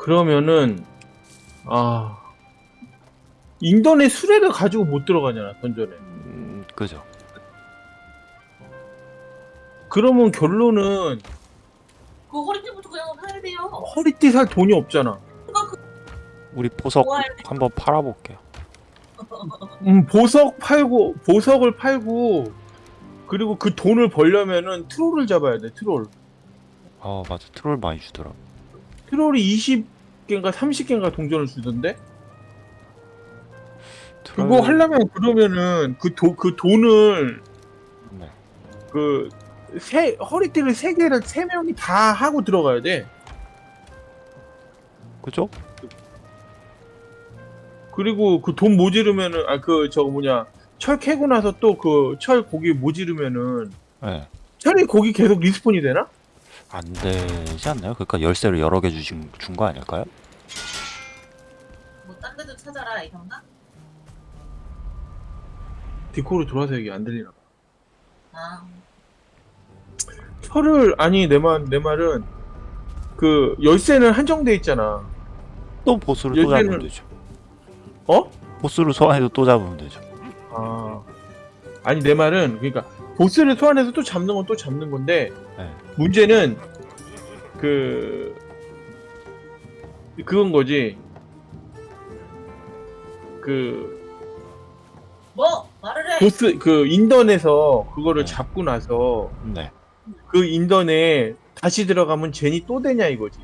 그러면은 아 인터넷 수레를 가지고 못 들어가잖아 던전에. 음, 그죠. 그러면 결론은 그 허리띠부터 그냥 사야 돼요. 허리띠 살 돈이 없잖아. 우리 보석. 한번 팔아볼게요. 음, 보석 팔고 보석을 팔고 그리고 그 돈을 벌려면은 트롤을 잡아야 돼 트롤. 아 맞아 트롤 많이 주더라. 트롤이 20개인가 30개인가 동전을 주던데 트롤... 그거 하려면 그러면은 그돈그 돈을 네. 그 세 허리띠를 세 개를 세 명이 다 하고 들어가야 돼. 그죠? 그리고 그 돈 모지르면은 아 그 저거 뭐냐 철 캐고 나서 또 그 철 고기 모지르면은 네. 철이 고기 계속 리스폰이 되나? 안 되지 않나요? 그러니까 열쇠를 여러 개 주신 준 거 아닐까요? 뭐 딴 데도 찾아라 이건가? 디코로 돌아서 얘기 안 들리나 봐. 아, 철을 아니 내말내 말은 그 열쇠는 한정돼 있잖아. 또 보스를 또 열쇠는- 잡으면 되죠. 어? 보스를 소환해서 또 잡으면 되죠. 아 아니 내 말은 그러니까 보스를 소환해서 또 잡는 건 또 잡는 건데 네. 문제는 그 그건 거지. 그 뭐 말을 해. 보스 그 인던에서 그거를 네. 잡고 나서 네. 그 인던에 다시 들어가면 젠이 또 되냐 이거지.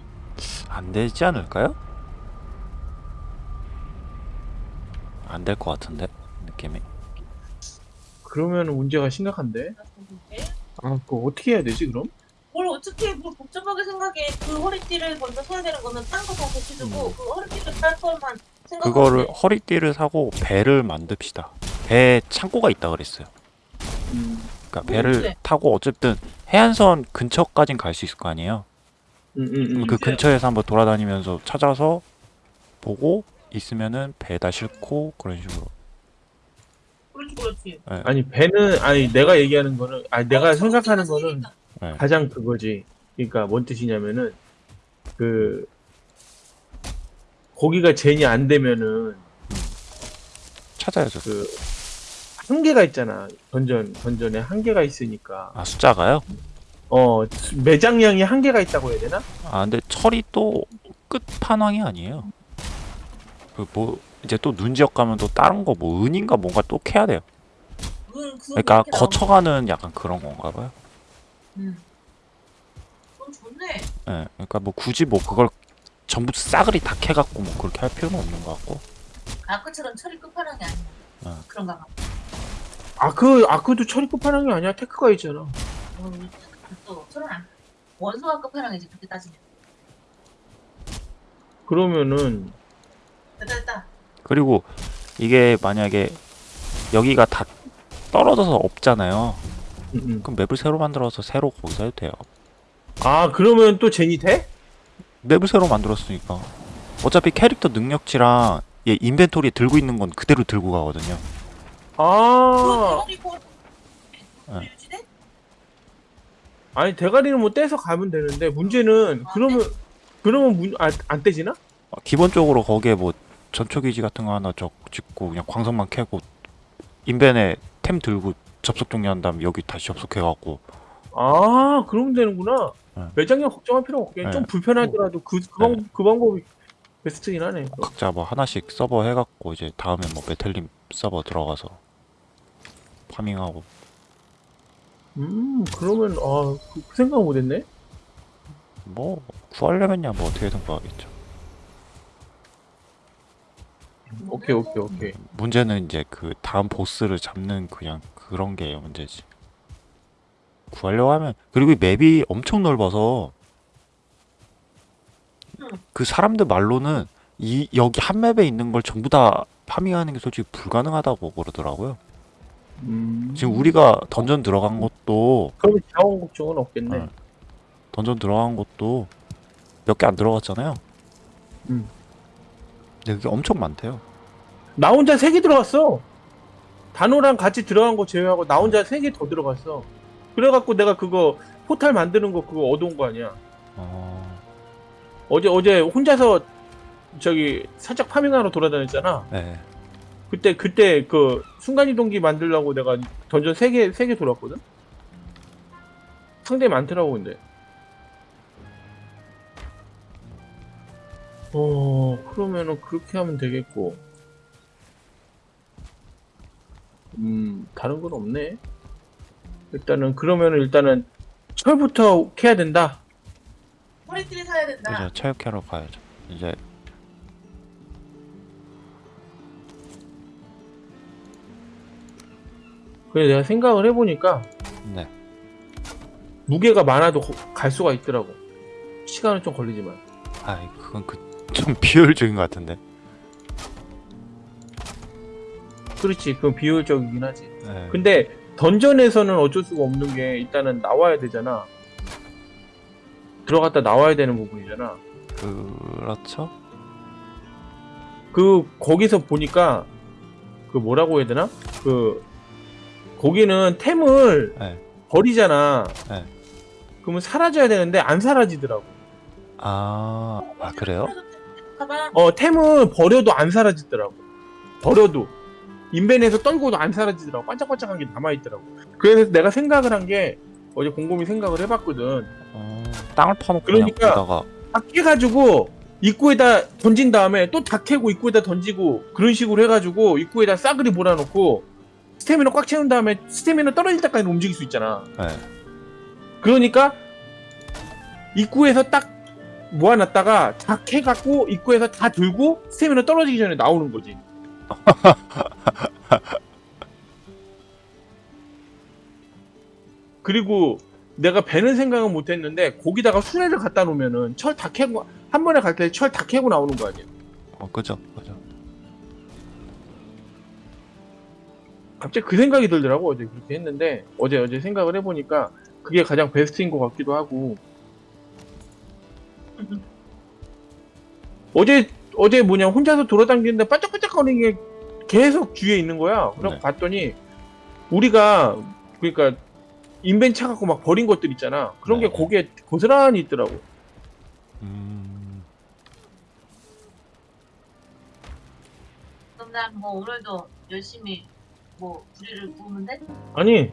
안 되지 않을까요? 안 될 것 같은데 느낌이. 그러면 문제가 심각한데. 아 그거 어떻게 해야 되지 그럼? 뭘 어떻게 뭘 복잡하게 생각해? 그 허리띠를 먼저 사야 되는 거는 딴 거 다 고쳐주고 음. 그 허리띠를 살 것만 생각하면 그거를 돼. 허리띠를 사고 배를 만듭시다. 배 창고가 있다 그랬어요. 그러니까 배를 뭔데? 타고 어쨌든 해안선 근처까진 갈 수 있을 거 아니에요. 음, 음, 음. 그 근처에서 한번 돌아다니면서 찾아서 보고 있으면은 배에다 싣고 그런 식으로. 그렇지 그렇지. 예. 아니 배는 아니 내가 얘기하는 거는 아니 내가 어, 생각하는 거는. 예. 가장 그거지. 그러니까 뭔 뜻이냐면은 그 거기가 젠이 안 되면은 찾아야죠. 그 한계가 있잖아. 던전 던전에 한계가 있으니까 아 숫자가요? 어 매장량이 한계가 있다고 해야 되나? 아 근데 철이 또 끝판왕이 아니에요. 그 뭐 이제 또 눈 지역 가면 또 다른 거 뭐 은인가 뭔가 또 캐야 돼요. 응, 그거 그러니까 거쳐가는 약간 그런 건가 봐요. 응. 그럼 좋네. 예. 그러니까 뭐 굳이 뭐 그걸 전부 싸그리 다 캐갖고 뭐 그렇게 할 필요는 없는 것 같고. 아까처럼 철이 끝판왕이 아니야. 어. 그런가 봐. 아그 아크도 처리 끝판왕이 아니야. 테크가 있잖아. 어, 또 철은 안. 원소가 끝판왕이지 그렇게 따지면. 그러면은 됐다 됐다. 그리고 이게 만약에 여기가 다 떨어져서 없잖아요. 음, 음. 그럼 맵을 새로 만들어서 새로 거기서 해도 돼요. 아 그러면 또 젠이 돼? 맵을 새로 만들었으니까. 어차피 캐릭터 능력치랑 얘 인벤토리에 들고 있는 건 그대로 들고 가거든요. 그 아. 유지돼? 아니 대가리는 뭐 떼서 가면 되는데 문제는 그러면 그러면 문, 아, 안 떼지나? 어, 기본적으로 거기에 뭐 전초기지 같은 거 하나 적 짓고 그냥 광석만 캐고 인벤에 템 들고 접속 종료한 다음 여기 다시 접속해갖고 아 그러면 되는구나. 네. 매장량 걱정할 필요 없게 네. 좀 불편하더라도 그, 그, 방, 그 방법이 베스트긴 하네. 각자 뭐 하나씩 서버 해갖고 이제 다음에 뭐 메텔림 서버 들어가서 farming하고 음 그러면 아 그, 그 생각 못했네. 뭐 구하려면야 뭐 어떻게든 구하겠죠. 오케이 오케이 오케이. 문제는 이제 그 다음 보스를 잡는 그냥 그런 게 문제지. 구하려고 하면 그리고 이 맵이 엄청 넓어서 그 사람들 말로는 이 여기 한 맵에 있는 걸 전부 다 파밍하는 게 솔직히 불가능하다고 그러더라고요. 음. 지금 우리가 던전 들어간 것도 그러면 자원 걱정은 없겠네. 어. 던전 들어간 것도 몇 개 안 들어갔잖아요. 음. 근데 그게 엄청 많대요. 나 혼자 세 개 들어갔어. 단호랑 같이 들어간 거 제외하고 나 혼자 세 개 더 들어갔어. 그래갖고 내가 그거 포탈 만드는 거 그거 얻어온 거 아니야. 어... 어제 어제 혼자서 저기 살짝 farming하러 돌아다녔잖아. 네. 그때 그때 그 순간이동기 만들려고 내가 던전 세개세 개 돌았거든. 상대 많더라고 근데. 어 그러면은 그렇게 하면 되겠고. 음 다른 건 없네. 일단은 그러면은 일단은 철부터 캐야 된다. 허리띠를 사야 된다. 이제 체육회로 가야죠. 이제 그래 내가 생각을 해보니까 네. 무게가 많아도 거- 갈 수가 있더라고. 시간은 좀 걸리지만. 아, 그건 그 좀 비효율적인 것 같은데. 그렇지, 그건 비효율적이긴 하지. 네. 근데 던전에서는 어쩔 수가 없는 게 일단은 나와야 되잖아. 들어갔다 나와야 되는 부분이잖아. 그렇죠. 그 거기서 보니까 그 뭐라고 해야 되나? 그 거기는 템을 네. 버리잖아. 네. 그러면 사라져야 되는데 안 사라지더라고. 아, 아 그래요? 어 템을 버려도 안 사라지더라고. 버려도 인벤에서 떨고도 안 사라지더라고. 반짝반짝한 게 남아 있더라고. 그래서 내가 생각을 한 게 어제 곰곰이 생각을 해봤거든. 어, 땅을 파놓고 그러니까- 그냥 거기다가 다 깨가지고 입구에다 던진 다음에 또 다 캐고 입구에다 던지고 그런 식으로 해가지고 입구에다 싸그리 몰아놓고 스태미너 꽉 채운 다음에 스태미너 떨어질 때까지 움직일 수 있잖아. 네. 그러니까 입구에서 딱 모아놨다가 다 캐갖고 입구에서 다 들고 스태미너 떨어지기 전에 나오는 거지. 그리고 내가 배는 생각은 못했는데 거기다가 수레를 갖다 놓으면은 철 다 캐고 한 번에 갈 때 철 다 캐고 나오는 거 아니야? 어, 그죠, 그죠. 갑자기 그 생각이 들더라고 어제 그렇게 했는데 어제 어제 생각을 해보니까 그게 가장 베스트인 것 같기도 하고 어제 어제 뭐냐 혼자서 돌아다니는데 반짝반짝거리는 게 계속 주위에 있는 거야. 그래서 네. 봤더니 우리가 그러니까 인벤 차 갖고 막 버린 것들 있잖아. 그런 네. 게 거기에 고스란히 있더라고. 음, 그럼 난 뭐 오늘도 열심히 뭐 부리를 구우면 돼? 아니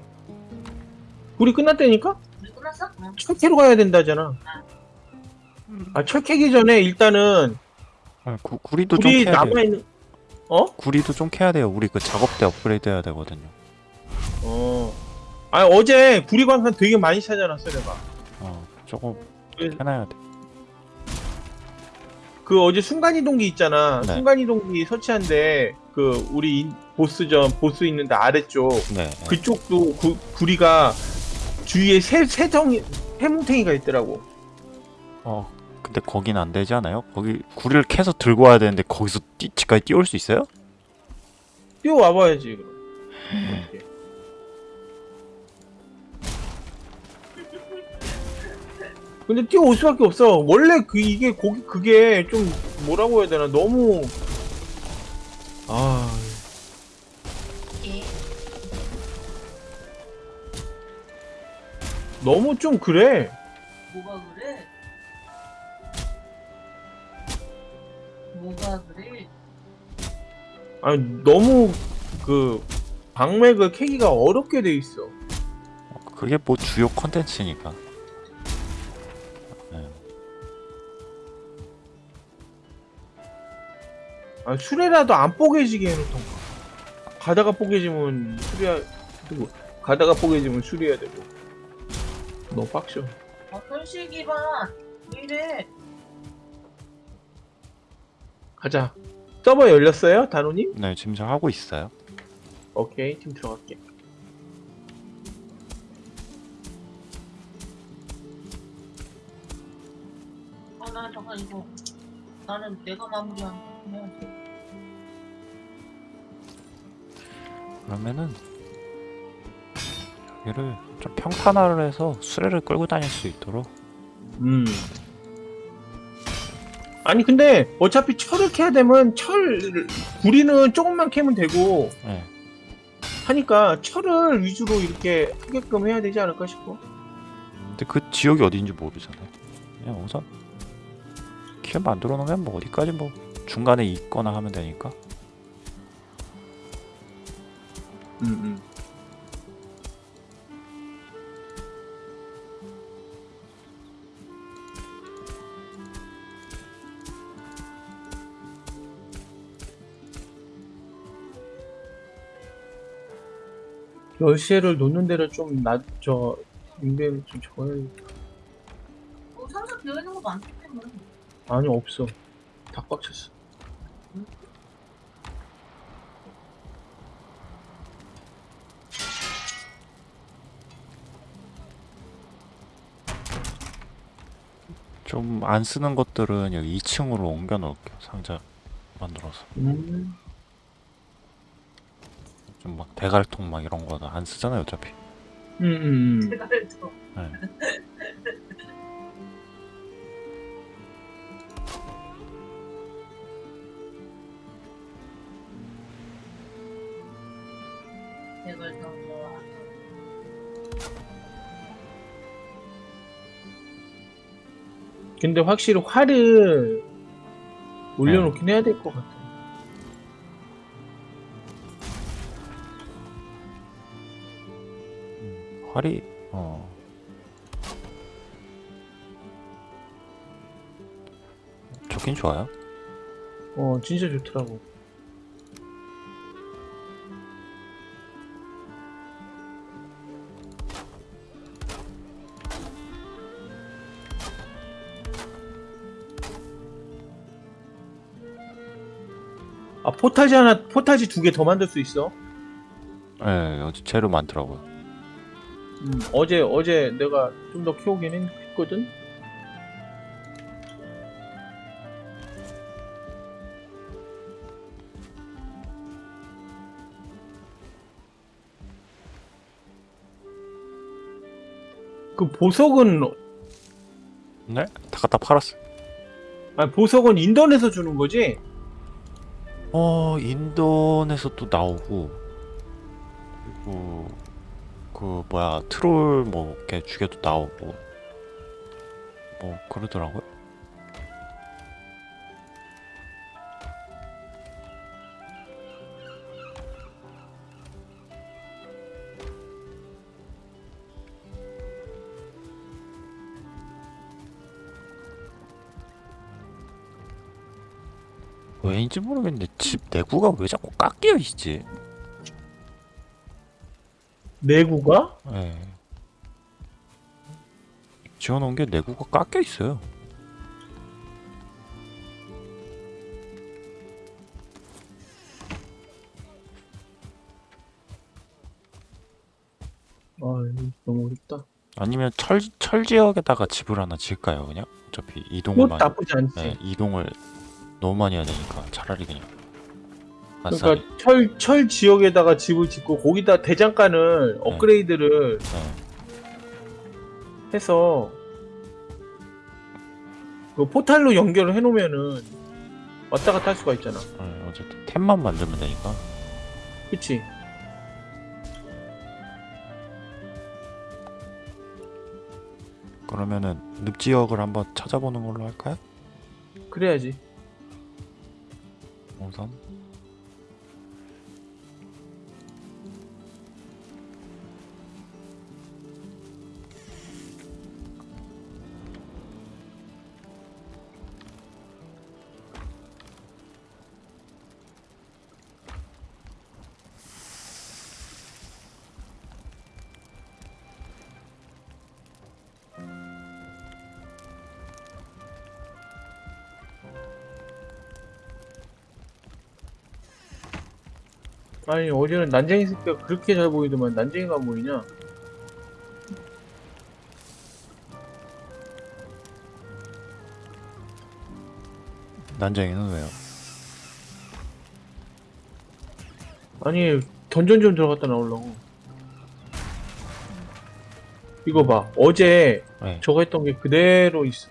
우리 끝났다니까? 우리 끝났어? 응. 철 캐러 가야 된다잖아. 아 철 캐기 전에 일단은 아, 구, 구리도 좀 우리 캐야 돼요. 남아 있는 어? 구리도 좀 캐야 돼요. 우리 그 작업대 업그레이드 해야 되거든요. 어. 아 어제 구리 광산 되게 많이 찾아놨어 내가. 어, 조금 그- 해놔야 돼. 그 어제 순간이동기 있잖아. 네. 순간이동기 설치한데 그 우리 인- 보스전 보스 있는데 아래쪽 네. 그쪽도 구, 구리가 주위에 세 세덩이 해뭉탱이가 있더라고. 어, 근데 거긴 안 되지 않아요? 거기 구리를 캐서 들고 와야 되는데 거기서 뛰, 집까지 뛰어올 수 있어요? 뛰어 와봐야지 그럼. 이렇게. 근데 뛰어올 수밖에 없어. 원래 그 이게 거기 그게 좀 뭐라고 해야 되나 너무 아 예. 너무 좀 그래. 뭐가 그래? 뭐가 그래? 아니 너무 그 방맥을 캐기가 어렵게 돼 있어. 어, 그게 뭐 주요 컨텐츠니까. 네. 아 수레라도 안 뽀개지게 해놓던가. 가다가 뽀개지면 수리야 되고 가다가 뽀개지면 수리해야 되고. 너무 빡셔. 어, 현실기 봐. 왜 이래? 가자. 서버 열렸어요, 단호님? 네, 지금 저 하고 있어요. 오케이, 팀 들어갈게. 어, 나 잠깐 이거. 나는 내가 마무리한 거. 그러면은 여기를 좀 평탄화를 해서 수레를 끌고 다닐 수 있도록 음. 아니 근데 어차피 철을 캐야 되면 철 구리는 조금만 캐면 되고 네. 하니까 철을 위주로 이렇게 하게끔 해야 되지 않을까 싶어. 근데 그 지역이 어딘지 모르잖아요. 그냥 우선 쉘 만들어 놓으면 뭐 어디까지 뭐 중간에 있거나 하면 되니까 음, 음. 열쇠를 놓는 데를 좀 낮 저 인벤 좀 적어야 뭐 상자 비어 있는 거 많기 때문에. 아니 없어 다 꽉 찼어 좀안 쓰는 것들은 여기 2층으로 옮겨 놓을게요 상자 만들어서 음. 좀 막 대갈통 막 이런 거는 안 쓰잖아요 어차피 음, 음, 음. 네. 뭐. 근데 확실히 활을 올려놓긴 해야 될 것 같아. 활이 어 좋긴 좋아요 어, 진짜 좋더라고. 아, 포탈지 하나, 포탈지 두 개 더 만들 수 있어. 예 어제 재료 많더라고요 음, 어제, 어제 내가 좀 더 키우긴 했- 했거든? 그 보석은, 네? 다 갖다 팔았어요 아니, 보석은 인터넷에서 주는 거지? 어 인도에서 또 나오고 그리고 그 뭐야 트롤 뭐 이렇게 죽여도 나오고 뭐 그러더라고요 왜인지 모르겠는데 집 내구가 왜 자꾸 깎여 있지? 내구가? 예. 지어놓은 게 내구가 깎여 있어요. 아, 너무 어렵다. 아니면 철, 철 지역에다가 집을 하나 지을까요, 그냥? 어차피 이동을 그것 많이, 나쁘지 않지. 네, 이동을 너무 많이 해야 되니까 차라리 그냥 아싸리. 그러니까 철, 철 지역에다가 집을 짓고 거기다 대장간을 업그레이드를 네. 해서 그 포탈로 연결을 해놓으면은 왔다 갔다 할 수가 있잖아. 네, 어쨌든 템만 만들면 되니까. 그치? 그러면은 늪 지역을 한번 찾아보는 걸로 할까요? 그래야지. 우선 아니 어제는 난쟁이 새끼가 그렇게 잘 보이더만 난쟁이가 안 보이냐? 난쟁이는 왜요? 아니 던전 좀 들어갔다 나오려고. 이거 봐. 어제 네. 저거 했던 게 그대로 있어.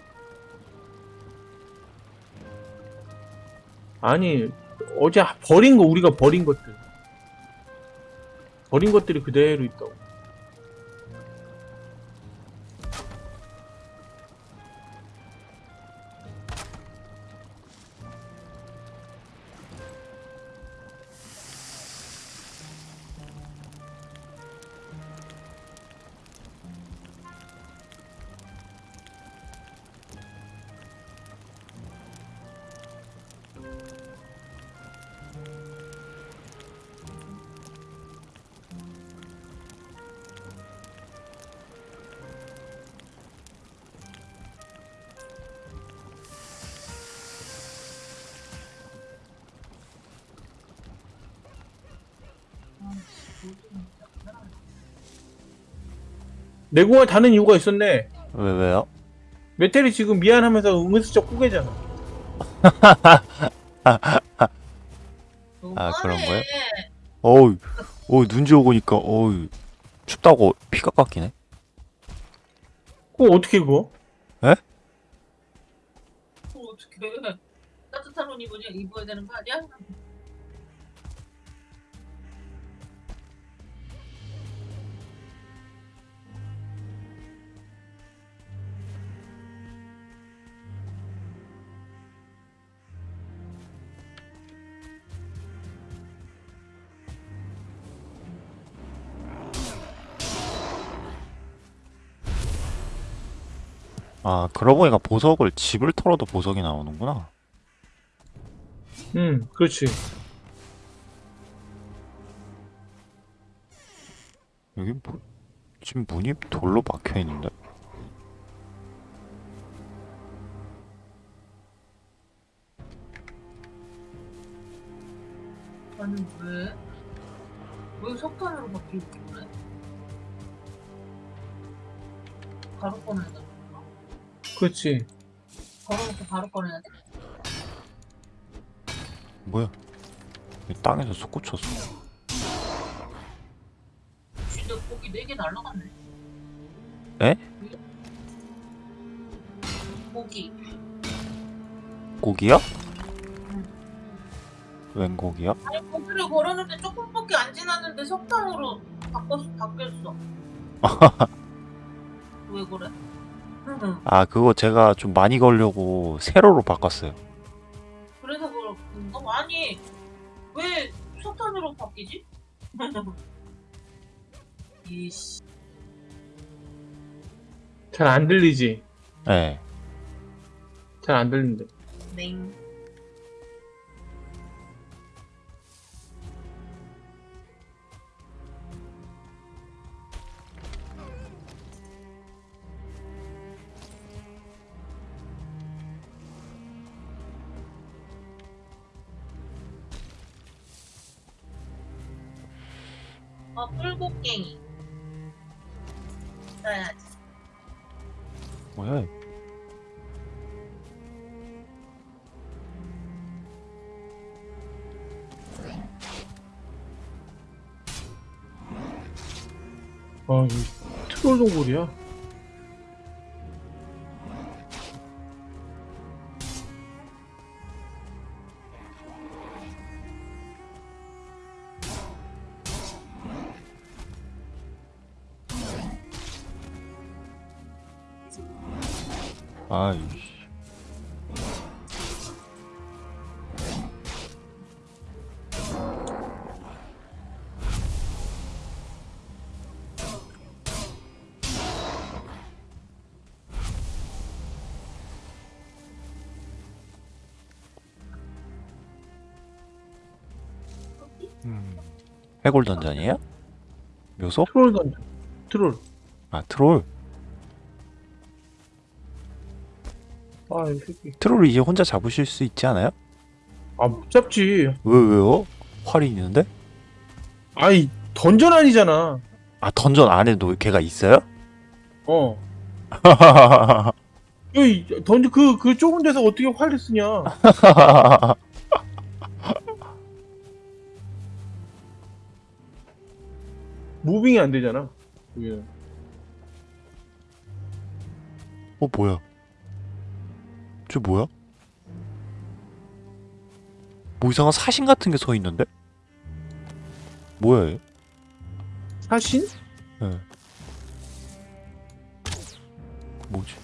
아니 어제 버린 거 우리가 버린 것들 버린 것들이 그대로 있다고. 내공을 다는 이유가 있었네 왜 왜요? 메텔이 지금 미안하면서 은근슬쩍 꾸개잖아 아 그런 거예요? 어우 어우 눈지 오고 니까 어우 춥다고 피가 깎이네 그거 어떻게 그거? 에? 그거 어떻게 따뜻한 옷 입어야 되는 거 아니야? 아 그러고 보니까 보석을 집을 털어도 보석이 나오는구나. 응, 그렇지. 여기 뭐 지금 문이 돌로 막혀 있는데. 아니, 왜? 왜 석탄으로 바뀌고 그래? 바로 꺼내야 돼. 그렇지. 걸어놓고 바로 꺼내야 돼. 뭐야? 이 땅에서 솟구 쳤어. 진짜 고기 4개 날라갔네. 에? 고기. 고기야? 웬 고기야? 아니, 고기를 걸어놓는데 조금밖에 안 지났는데 석탄으로 바꿨어, 바뀌었어. 왜 그래? 응. 아 그거 제가 좀 많이 걸려고 세로로 바꿨어요. 그래서 그런가? 아니, 왜 석탄으로 바뀌지? 이씨. 잘 안 들리지. 네. 잘 안 들린대. 냉. 아, 뿔곡갱이. 써야지. 뭐야? 아, 이 트롤 동굴이야. 아, 이 음. 해골 던전이에요? 묘소? 트롤 던져. 트롤. 아 트롤. 아, 이 새끼. 트롤 이제 혼자 잡으실 수 있지 않아요? 아, 못 잡지. 왜 왜요? 활이 있는데? 아이, 던전 아니잖아. 아 던전 안에도 걔가 있어요? 어. 이 던전 그, 그 좁은 데서 어떻게 활을 쓰냐. 무빙이 안 되잖아. 그게. 어 뭐야? 저 뭐야? 뭐 이상한 사신 같은 게 서 있는데? 뭐야 얘? 사신? 예. 뭐지?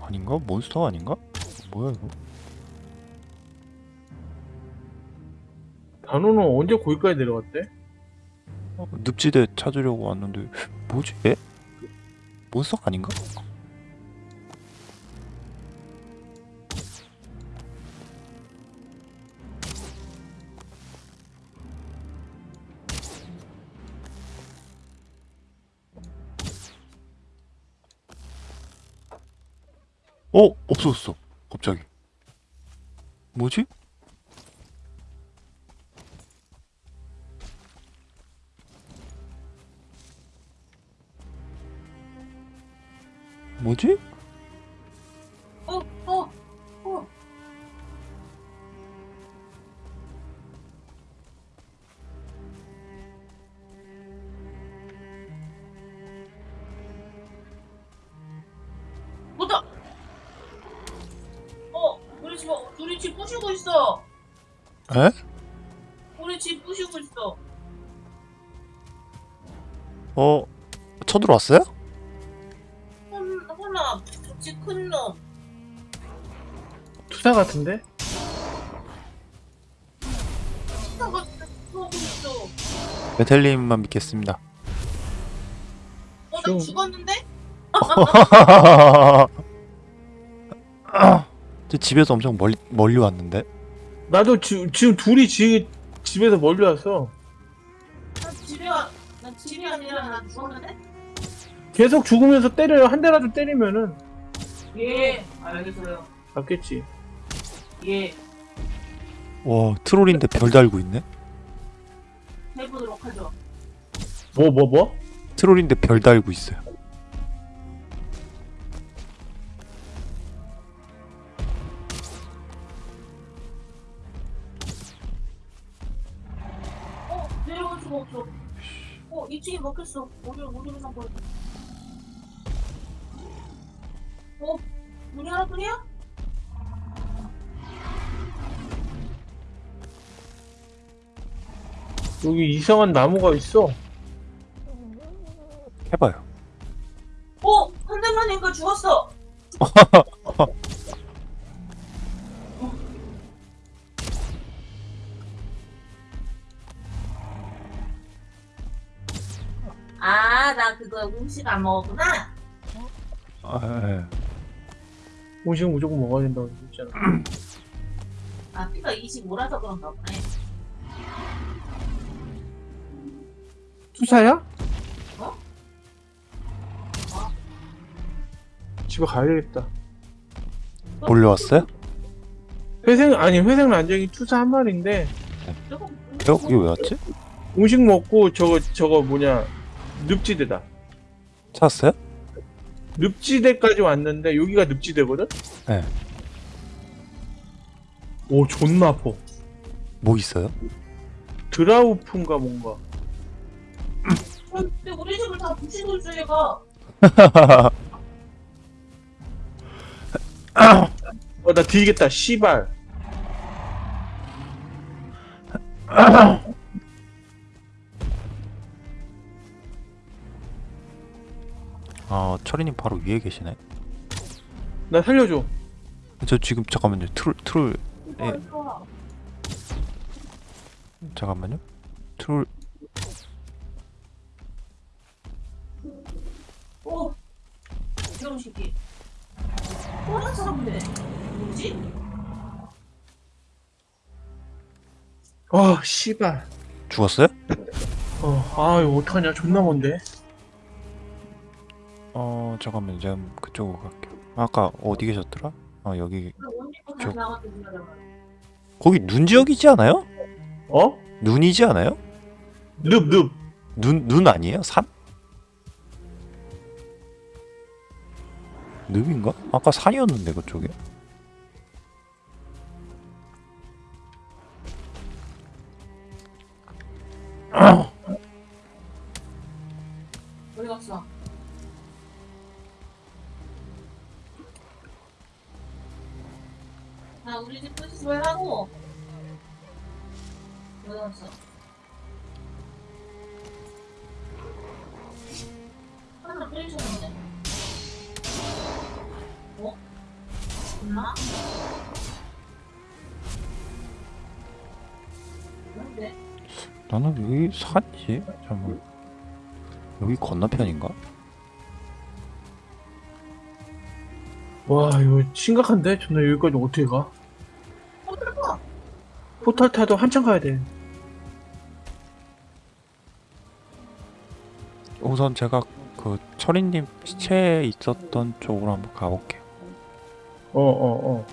아닌가? 몬스터 아닌가? 뭐야 이거? 단호는 언제 거기까지 내려갔대? 어, 늪지대 찾으려고 왔는데 뭐지? 얘? 몬스터 아닌가? 어 없어졌어 갑자기? 뭐지? 들어왔어요? 혼, 혼나, 집큰 놈. 투사 같은데? 들어오고 있어. 메텔님만 믿겠습니다 어, 나 좀- 죽었는데? 저 집에서 엄청 멀리 멀리 왔는데 나도 지, 지금 둘이 지, 집에서 멀리 왔어. 나 집에 와, 나 집이 아니라 나 죽었는데? 계속 죽으면서 때려요. 한 대라도 때리면은 예, 알겠어요. 맞겠지. 예, 와 트롤인데 별 달고 있네 해보도록 하죠. 뭐 뭐 뭐? 트롤인데 별 달고 있어요 어, 내려갈 수가 없어. 어, 2층이 먹혔어. 어디, 어디로 산 거야? 어, 문이 하나뿐이야? 여기 이상한 나무가 있어. 해봐요 어, 한 대만 니까 죽었어. 아, 나 그거 음식 안 먹었구나. 음식 무조건 먹어야 된다고 했잖아. 아, 피가 25라서 그런가 보네. 투사야? 어? 집에 가야겠다. 몰려왔어요? 회생 아니 회생 난쟁이 투사 한 마리인데 어? 이게 왜 왔지? 음식 먹고 저거 저거 뭐냐 늪지대다. 찾았어요? 늪지대까지 왔는데 여기가 늪지대거든? 네. 오 존나 아파. 뭐 있어요? 드라우프인가 뭔가. 근데 우리 집을 다 부시고 있어, 얘가. 어나 뒤겠다 씨발. 아 철이님 바로 위에 계시네 나 살려줘. 저 지금 잠깐만요 트롤 트롤 예. 어, 좋아. 잠깐만요 트롤 오! 이런 새끼. 또한 사람이네. 뭐지? 아 씨발. 죽었어요? 어아 이거 어떡하냐 존나 먼데. 어 잠깐만요 제가 그쪽으로 갈게요 아까 어디 계셨더라? 아 여기 저-. 거기 눈 지역이지 않아요? 어? 눈이지 않아요? 늪 늪. 눈, 눈 아니에요? 산? 늪인가? 아까 산이었는데 그쪽에 나 우리 집 말라고. 어디 갔어? 하나 뿌리셨는데. 어? 엄마? 뭔데? 나는 여기 산이지? 잠깐만 여기 건너편인가? 와 이거 심각한데 존나 여기까지 어떻게 가? 포탈 타도 한참 가야 돼. 우선 제가 그 철이님 시체 있었던 쪽으로 한번 가볼게요 어, 어, 어.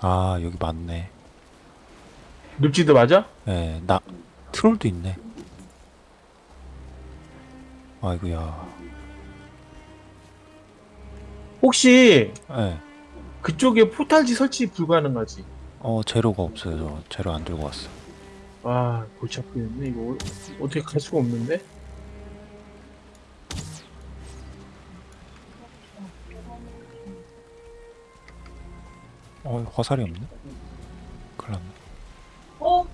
아 여기 맞네 늪지도 맞아? 예나 트롤도 있네 아이고야 혹시 예. 그쪽에 포탈지 설치 불가능하지? 어 재료가 없어요 저 재료 안 들고 왔어 아, 골치 아프겠네. 이거 어- 어떻게 갈 수가 없는데? 어 화살이 없네 큰일 났네 어?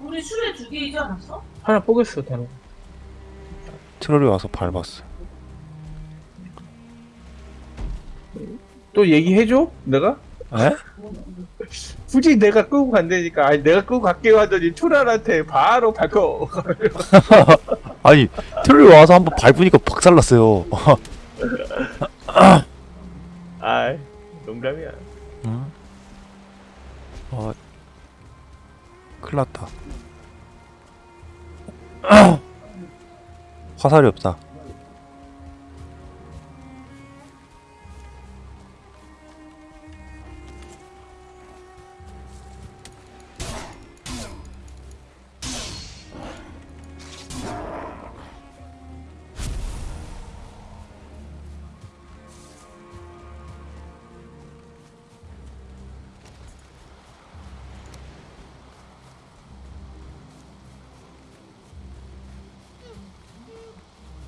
우리 슈레 두 개이지 않았어? 하나 뽀겠어, 다른. 트롤이 와서 밟았어 또 얘기해줘? 내가? 에? 굳이 내가 끄고 간다니까. 아니, 내가 끄고 갈게요 하더니 초랄한테 바로 밝혀. 아니 트롤이 와서 한번 밟으니까 박살났어요 아이, 농담이야. 응? 어 큰일 났다 화살이 없다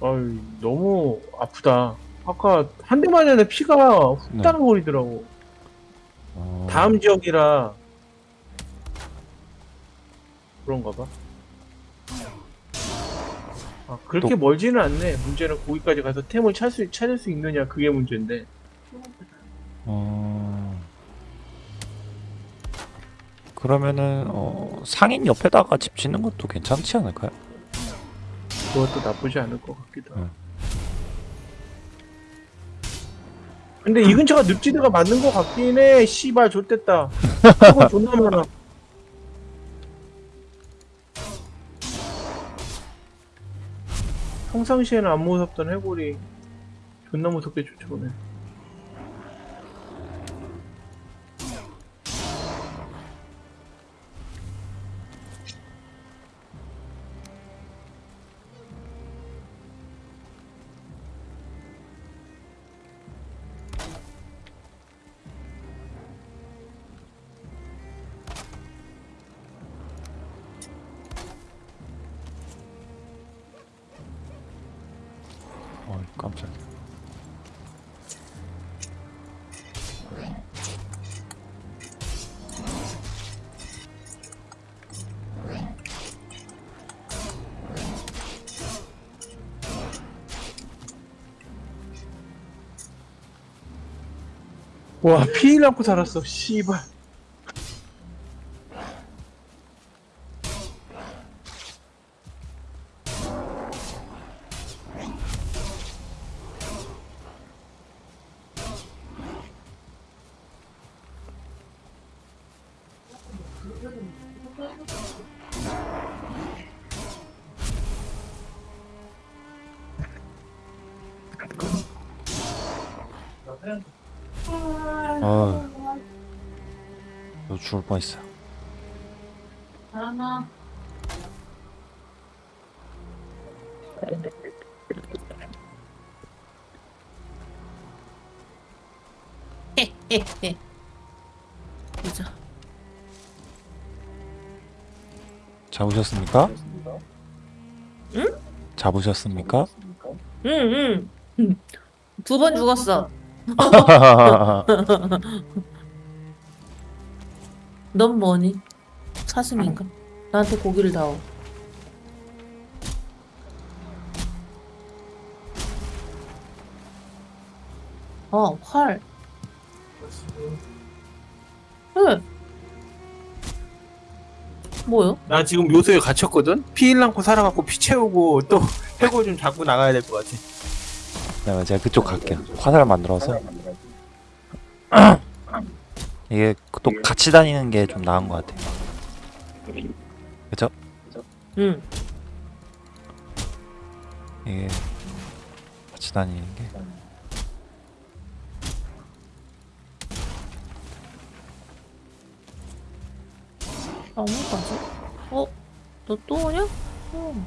어이, 너무 아프다. 아까 한 대만 했는데 피가 훅 네. 따라버리더라고. 어... 다음 지역이라 그런가 봐. 아, 그렇게 또- 멀지는 않네. 문제는 거기까지 가서 템을 찾을 수, 찾을 수 있느냐 그게 문제인데. 어... 그러면은 어, 상인 옆에다가 집 짓는 것도 괜찮지 않을까요? 그것도 나쁘지 않을 것 같기도 하고. 응. 근데 이 근처가 늪지대가 맞는 것 같긴 해. 씨발 좆됐다. 그거 존나 많아. 평상시에는 안 무섭던 해골이 존나 무섭게 쫓아오네. 와 피일 않고 살았어. 씨발. 죽을 뻔했어. 잘하나? 헤헤헤 보자 잡으셨습니까? 응? 잡으셨습니까? 응 응 두 번 죽었어 넌 뭐니? 사슴인가? 나한테 고기를 다오 어, 활. 응. 뭐요? 나 지금 묘소에 갇혔거든? 피일 않고 살아갖고 피 채우고 또 해골 좀 잡고 나가야 될 것 같아. 네, 제가 그쪽 갈게요. 화살 만들어서. 이게 또 같이 다니는 게 좀 나은 것 같아요. 그죠? 응. 이게 같이 다니는 게 나뭇가지? 어? 너 또 오냐? 응.